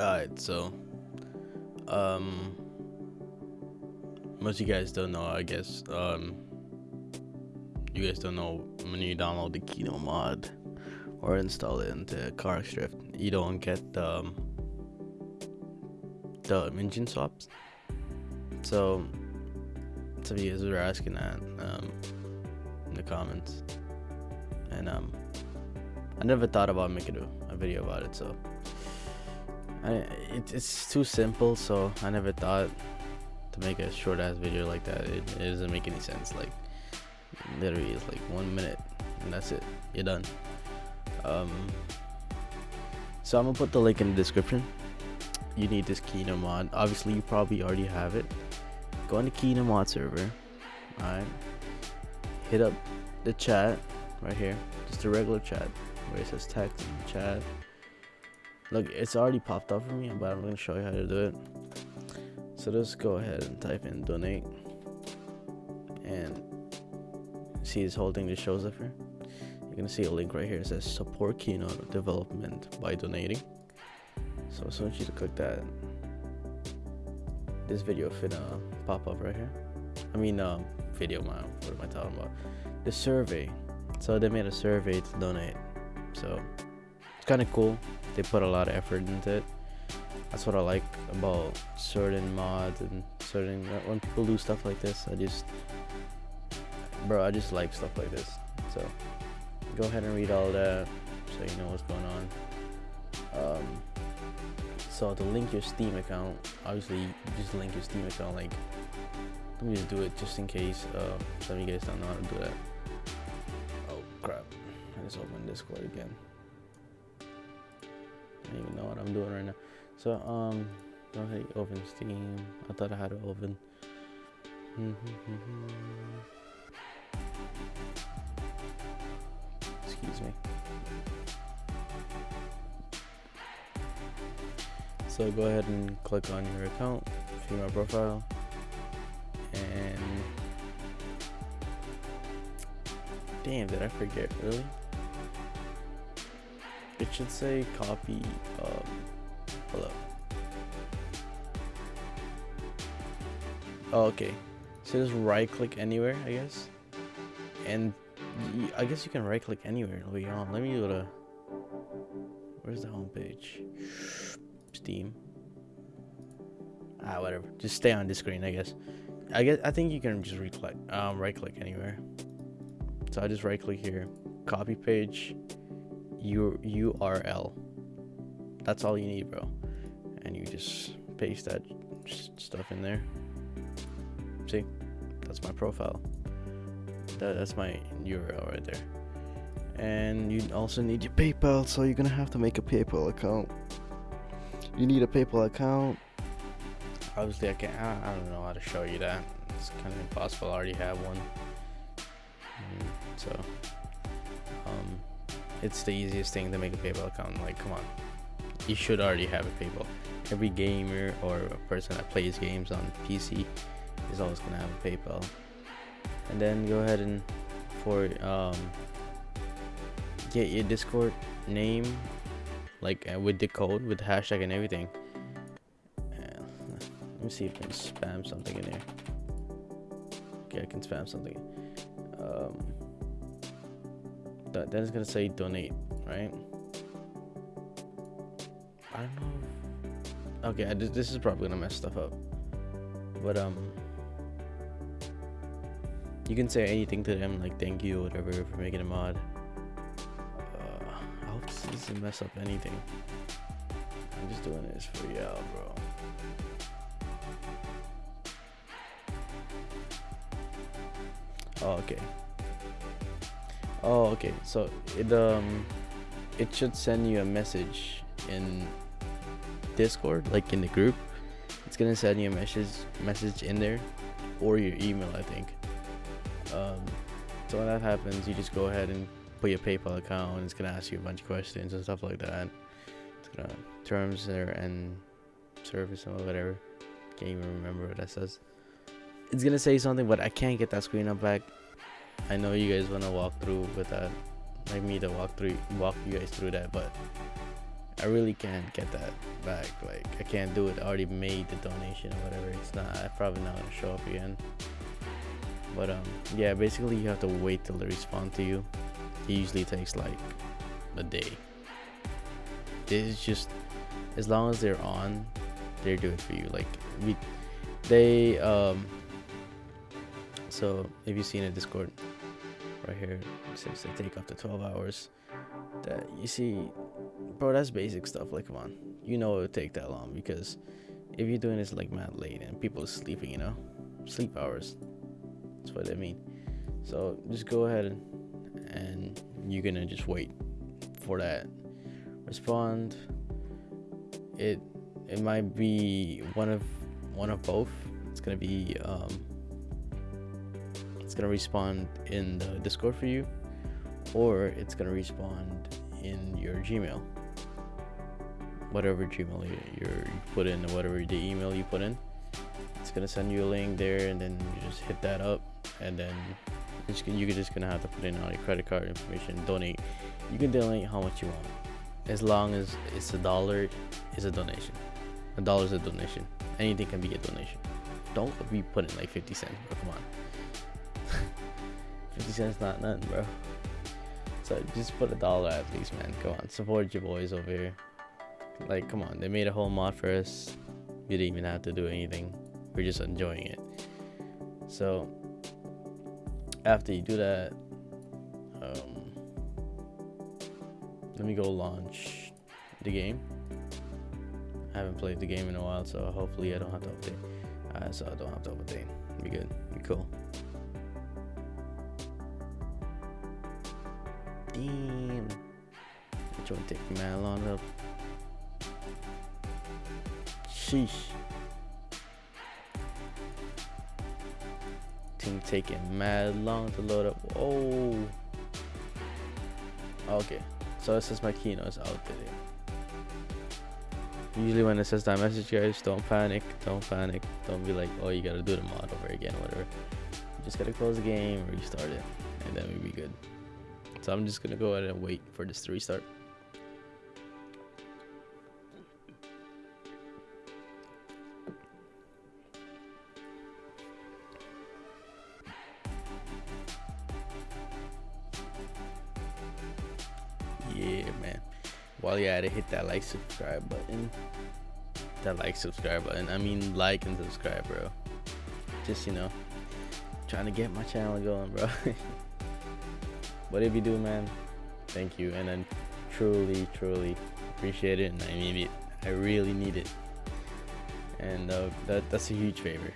Alright, so um most of you guys don't know, I guess. Um you guys don't know when you download the Kino mod or install it into Car Drift, you don't get the um, the engine swaps. So some of you guys were asking that um, in the comments, and um, I never thought about making a, a video about it. So I, it, it's too simple, so I never thought to make a short ass video like that. It, it doesn't make any sense. Like literally, it's like one minute, and that's it. You're done. Um, so I'm gonna put the link in the description. You need this Kino mod. Obviously, you probably already have it. Go on the Kino mod server. Alright. Hit up the chat right here. Just a regular chat where it says text and chat. Look, it's already popped up for me, but I'm gonna show you how to do it. So just go ahead and type in donate. And see this whole thing just shows up here. You're gonna see a link right here. It says support Kino development by donating. So as soon as you click that this video finna pop up right here. I mean um, video man what am I talking about? The survey. So they made a survey to donate. So it's kind of cool they put a lot of effort into it. That's what I like about certain mods and certain when people do stuff like this I just bro I just like stuff like this. So go ahead and read all that so you know what's going on. Um, so to link your steam account obviously just link your steam account like let me just do it just in case uh, some of you guys don't know how to do that. Oh crap. I just opened discord again I don't even know what I'm doing right now so um go ahead open steam I thought I had it open excuse me. So go ahead and click on your account, my profile, and damn, did I forget? Really? Should say copy. Um, hello. Oh, okay. So just right click anywhere, I guess, and I guess you can right click anywhere. Let me go to. Where's the homepage? Steam. Ah, whatever. Just stay on this screen, I guess. I guess I think you can just right click, um, right click anywhere. So I just right click here, copy page, U URL. That's all you need, bro. And you just paste that stuff in there. See, that's my profile that, that's my URL right there. And you also need your PayPal, so you're gonna have to make a PayPal account. You need a PayPal account. Obviously, I can't. I, I don't know how to show you that. It's kind of impossible. I already have one. Mm, so, it's the easiest thing to make a PayPal account. Like, come on, you should already have a PayPal. Every gamer or a person that plays games on PC is always gonna have a PayPal and then go ahead and for um, get your discord name like uh, with the code with the hashtag and everything uh, let me see if i can spam something in here okay i can spam something that, then it's gonna say donate right i don't know okay this is probably gonna mess stuff up but um you can say anything to them, like thank you, or whatever, for making a mod. Uh, I hope this doesn't mess up anything. I'm just doing this for y'all, bro. Oh, okay. Oh, okay. So it um, it should send you a message in Discord, like in the group. It's gonna send you a message message in there, or your email, I think. Um, so when that happens, you just go ahead and put your PayPal account, and it's gonna ask you a bunch of questions and stuff like that. It's gonna terms there and service or whatever. Can't even remember what that says. It's gonna say something, but I can't get that screen up back. I know you guys wanna walk through with that, like me to walk through, walk you guys through that, but I really can't get that back. Like I can't do it. I already made the donation or whatever. It's not. I probably not gonna show up again. But um, yeah. Basically, you have to wait till they respond to you. It usually takes like a day. It's just as long as they're on, they're doing for you. Like we, they um. So if you see in a Discord, right here, since they take up to 12 hours. That you see bro, that's basic stuff. Like, come on, you know it would take that long because if you're doing this like mad late and people are sleeping, you know, sleep hours. That's what I mean. So just go ahead and, you're gonna just wait for that respond. It it might be one of one of both. It's gonna be um, gonna respond in the Discord for you, or it's gonna respond in your Gmail whatever Gmail you, you put in or whatever the email you put in. It's gonna send you a link there, and then you just hit that up, and then you're just gonna have to put in all your credit card information, donate. You can donate how much you want, as long as it's a dollar, it's a donation. A dollar is a donation. Anything can be a donation. Don't be putting like 50 cents. Come on. 50 cents not nothing, bro. So just put a dollar at least, man. Come on, support your boys over here. Like, come on, they made a whole mod for us. We didn't even have to do anything. We're just enjoying it. So, after you do that, um, let me go launch the game. I haven't played the game in a while, so hopefully I don't have to update. Uh, so I don't have to update. Be good. Be cool. Damn. Which one take man long up? Sheesh. Thing taking mad long to load up. Oh. Okay. So it says my keynote is out today. Usually when it says that message guys, don't panic. Don't panic. Don't be like, oh you gotta do the mod over again, whatever. You just gotta close the game, restart it, and then we'll be good. So I'm just gonna go ahead and wait for this to restart. yeah man. While you're at it hit that like subscribe button. That like subscribe button. I mean like and subscribe bro. Just you know trying to get my channel going bro if you do man thank you. And i truly truly appreciate it and i need it. I really need it. And uh, that, that's a huge favor.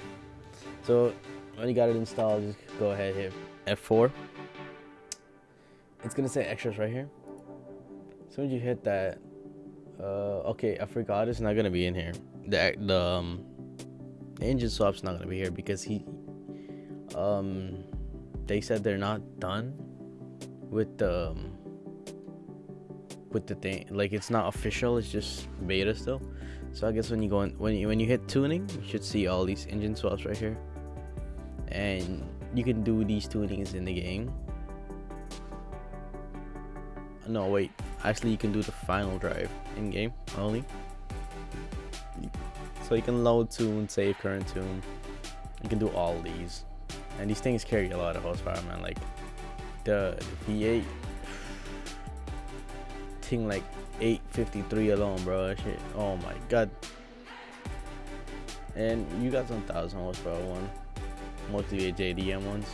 So when you got it installed just go ahead hit f4 it's gonna say extras right here. As soon as you hit that, uh, okay, I forgot it's not gonna be in here. The the um, the engine swap's not gonna be here because he, um, they said they're not done with the um, with the thing. Like it's not official. It's just beta still. So I guess when you go in, when you when you hit tuning, you should see all these engine swaps right here, and you can do these tunings in the game. No, wait actually you can do the final drive in game only so you can load tune save current tune you can do all these and these things carry a lot of horsepower man like the, the v8 thing like 853 alone bro shit oh my god and you got some thousand horsepower one mostly JDM ones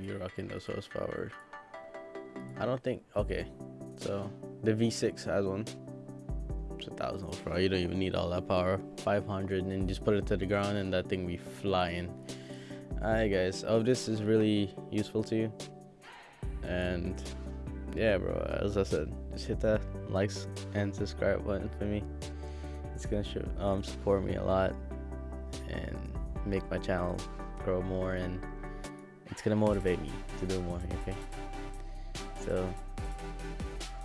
you're rocking those horsepower I don't think. Okay, so the V6 has one. It's a thousand horsepower. You don't even need all that power. 500, and just put it to the ground, and that thing be flying. Alright, guys. I hope this is really useful to you. And yeah, bro. As I said, just hit that likes and subscribe button for me. It's gonna um support me a lot and make my channel grow more and it's gonna motivate me to do more okay so,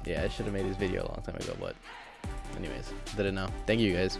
yeah, I should have made this video a long time ago, but anyways, did it now. Thank you guys.